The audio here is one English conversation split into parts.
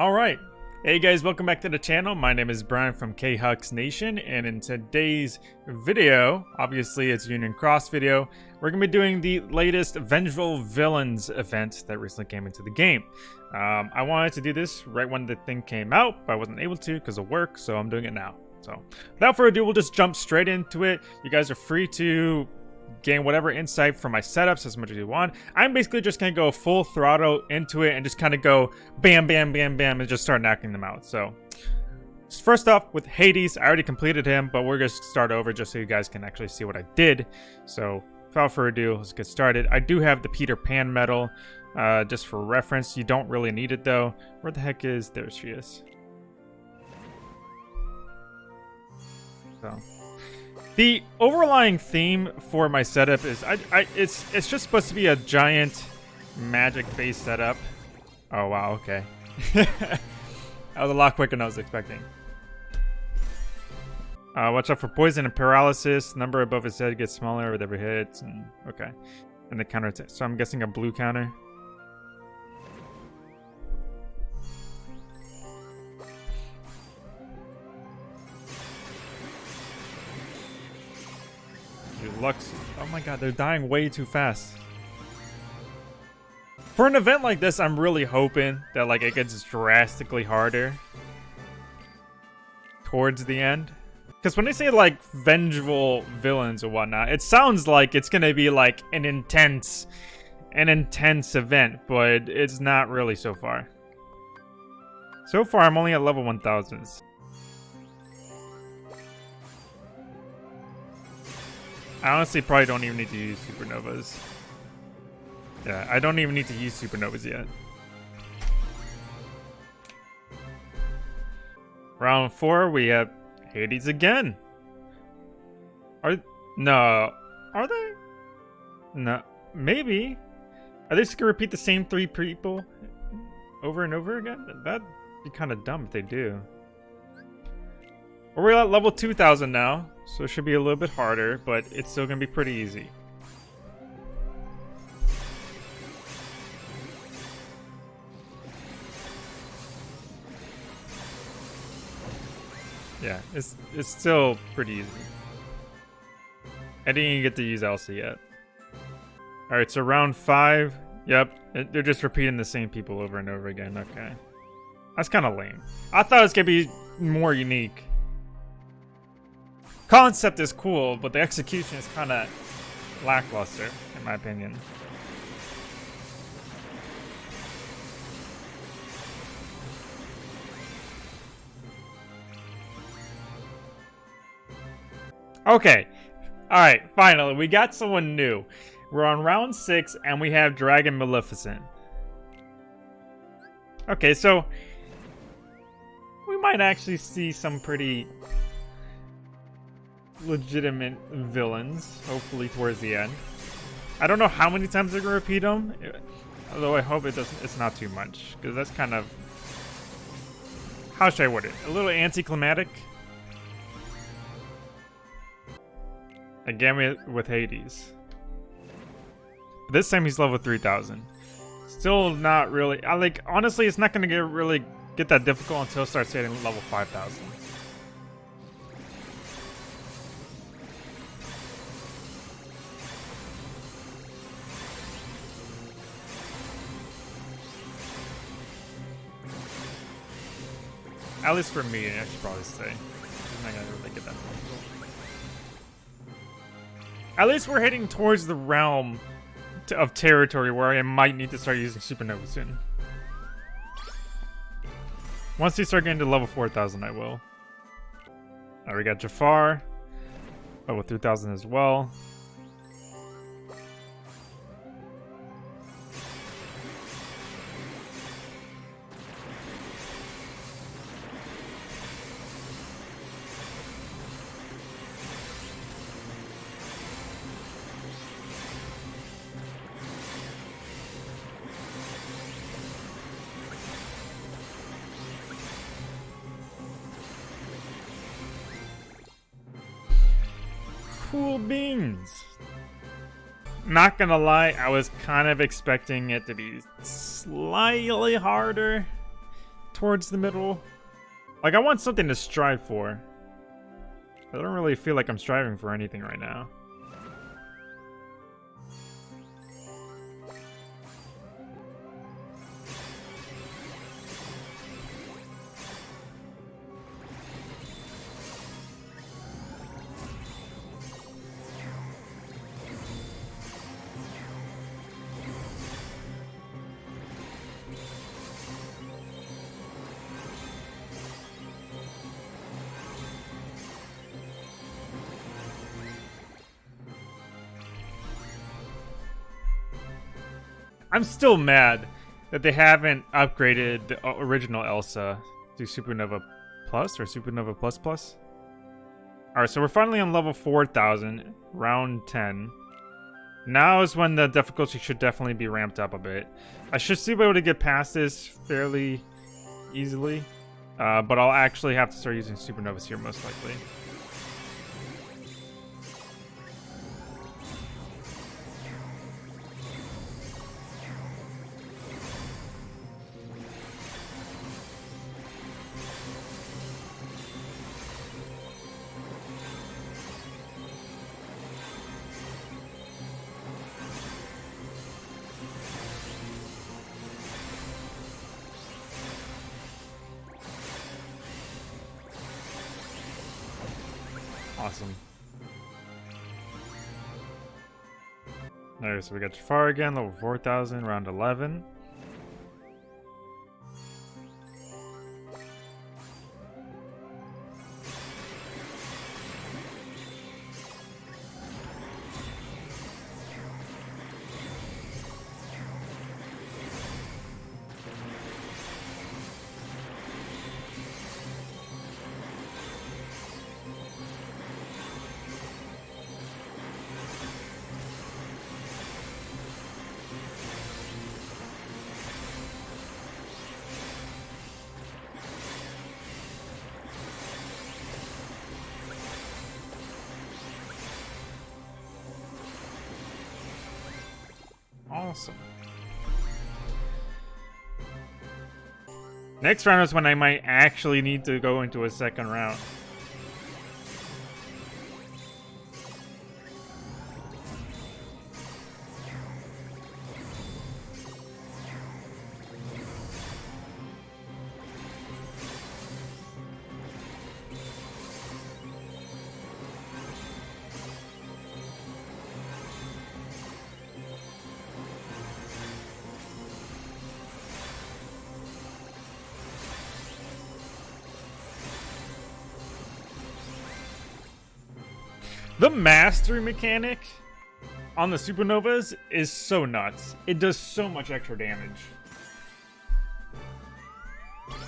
Alright, hey guys, welcome back to the channel. My name is Brian from K-Hux Nation, and in today's video, obviously it's Union Cross video, we're going to be doing the latest Vengeful Villains event that recently came into the game. Um, I wanted to do this right when the thing came out, but I wasn't able to because of work, so I'm doing it now. So, without further ado, we'll just jump straight into it. You guys are free to gain whatever insight from my setups as much as you want. I'm basically just going to go full throttle into it and just kind of go bam, bam, bam, bam, and just start knocking them out. So, first off, with Hades, I already completed him, but we're going to start over just so you guys can actually see what I did. So, without further ado, let's get started. I do have the Peter Pan medal, uh, just for reference. You don't really need it, though. Where the heck is... There she is. So... The overlying theme for my setup is I, I it's it's just supposed to be a giant magic-based setup. Oh wow, okay. that was a lot quicker than I was expecting. Uh, watch out for poison and paralysis. Number above his head gets smaller with every hit. And, okay. And the counter attack. So I'm guessing a blue counter. Lux. Oh my god, they're dying way too fast. For an event like this, I'm really hoping that like it gets drastically harder towards the end. Because when they say like vengeful villains or whatnot, it sounds like it's gonna be like an intense, an intense event, but it's not really so far. So far, I'm only at level 1000s. I honestly probably don't even need to use supernovas. Yeah, I don't even need to use supernovas yet. Round four, we have Hades again. Are no, are they? No, maybe. Are they just gonna repeat the same three people over and over again? That'd be kind of dumb if they do. We're at level 2000 now. So it should be a little bit harder, but it's still going to be pretty easy. Yeah, it's it's still pretty easy. I didn't even get to use Elsa yet. Alright, so round five. Yep, they're just repeating the same people over and over again. Okay. That's kind of lame. I thought it was going to be more unique concept is cool, but the execution is kind of lackluster, in my opinion. Okay. Alright, finally, we got someone new. We're on round 6, and we have Dragon Maleficent. Okay, so... We might actually see some pretty legitimate villains, hopefully towards the end. I don't know how many times they're gonna repeat them, although I hope it doesn't. It's not too much because that's kind of how should I word it? A little anticlimactic. Again with Hades. This time he's level 3000. Still not really. I like honestly, it's not gonna get really get that difficult until it starts hitting level 5000. At least for me, I should probably say. I'm not gonna really get that At least we're heading towards the realm of territory where I might need to start using Supernova soon. Once we start getting to level 4000, I will. Alright, we got Jafar. Level 3000 as well. Cool beans. Not gonna lie, I was kind of expecting it to be slightly harder. towards the middle. Like, I want something to strive for. I don't really feel like I'm striving for anything right now. I'm still mad that they haven't upgraded the original Elsa to Supernova Plus or Supernova Plus Plus. Alright, so we're finally on level 4000, round 10. Now is when the difficulty should definitely be ramped up a bit. I should still be able to get past this fairly easily, uh, but I'll actually have to start using Supernovas here most likely. Awesome. Alright, so we got Jafar again, level 4000, round 11. Awesome. Next round is when I might actually need to go into a second round. The mastery mechanic on the supernovas is so nuts. It does so much extra damage.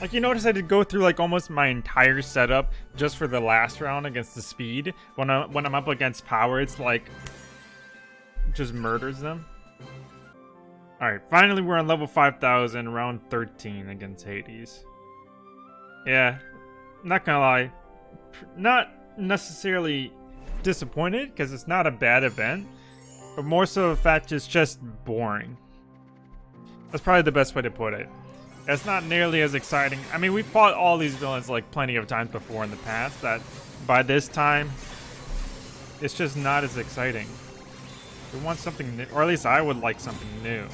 Like you notice I did go through like almost my entire setup just for the last round against the speed. When I when I'm up against power, it's like just murders them. Alright, finally we're on level 5000, round 13 against Hades. Yeah, not gonna lie. Not necessarily disappointed because it's not a bad event, but more so the fact it's just boring. That's probably the best way to put it. It's not nearly as exciting. I mean, we fought all these villains like plenty of times before in the past that by this time, it's just not as exciting. We want something new, or at least I would like something new.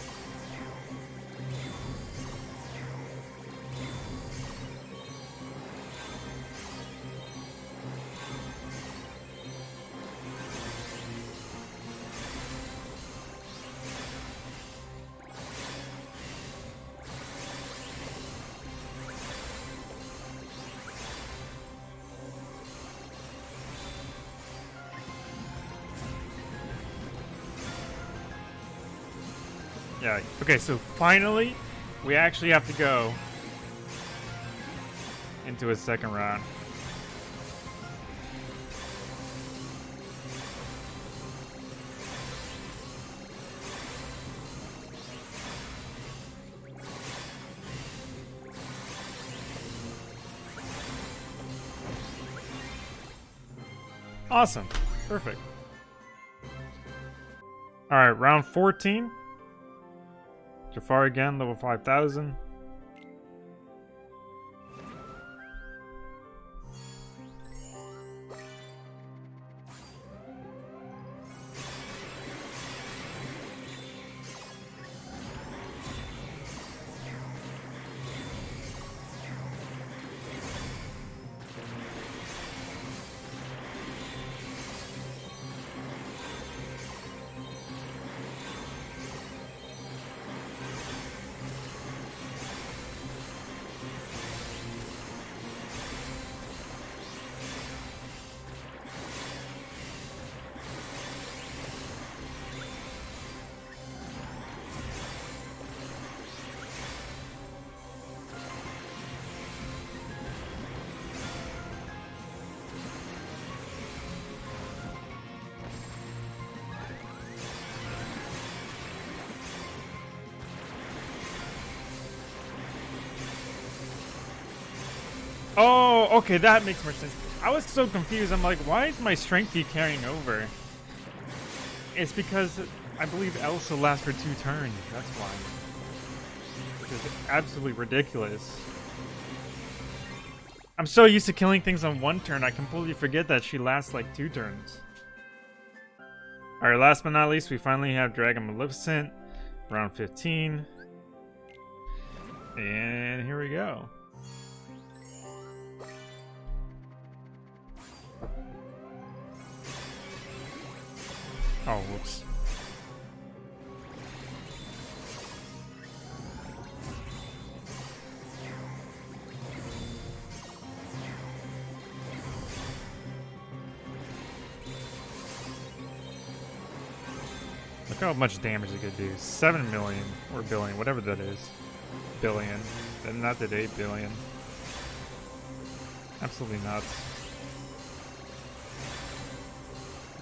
Yeah, okay, so finally, we actually have to go into a second round. Awesome. Perfect. Alright, round 14. Jafar again, level 5000. Oh, okay, that makes more sense. I was so confused. I'm like, why is my strength carrying over? It's because I believe Elsa lasts for two turns. That's why. Which is absolutely ridiculous. I'm so used to killing things on one turn, I completely forget that she lasts like two turns. Alright, last but not least, we finally have Dragon Maleficent, round 15. And here we go. Oh, whoops. Look how much damage it could do. 7 million, or billion, whatever that is. Billion. And not that 8 billion. Absolutely nuts.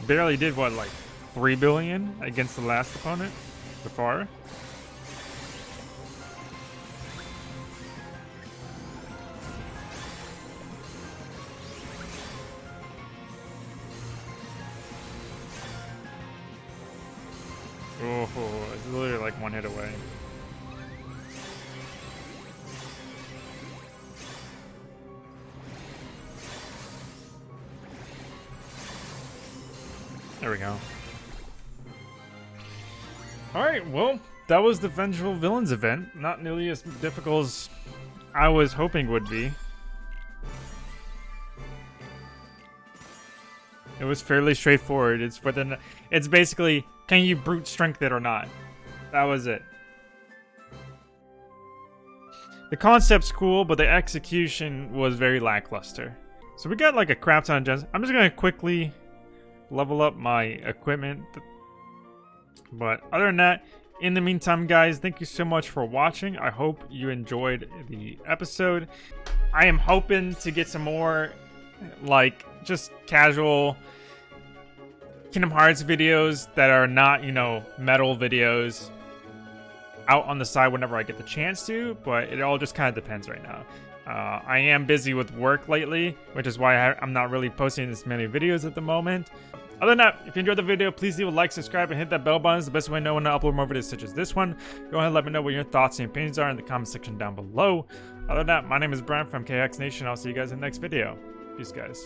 Barely did what, like 3 billion against the last opponent? Before? Oh, it's literally like one hit away. There we go. Alright, well, that was the Vengeful Villains event. Not nearly as difficult as I was hoping would be. It was fairly straightforward. It's the it's basically can you brute strength it or not? That was it. The concept's cool, but the execution was very lackluster. So we got like a crap ton of gems. I'm just gonna quickly level up my equipment. But other than that, in the meantime, guys, thank you so much for watching. I hope you enjoyed the episode. I am hoping to get some more like just casual Kingdom Hearts videos that are not, you know, medal videos out on the side whenever I get the chance to, but it all just kind of depends right now. Uh, I am busy with work lately, which is why I'm not really posting as many videos at the moment. Other than that, if you enjoyed the video, please leave a like, subscribe, and hit that bell button. It's the best way to know when I upload more videos such as this one. Go ahead and let me know what your thoughts and opinions are in the comment section down below. Other than that, my name is Brian from KX Nation. I'll see you guys in the next video. Peace, guys.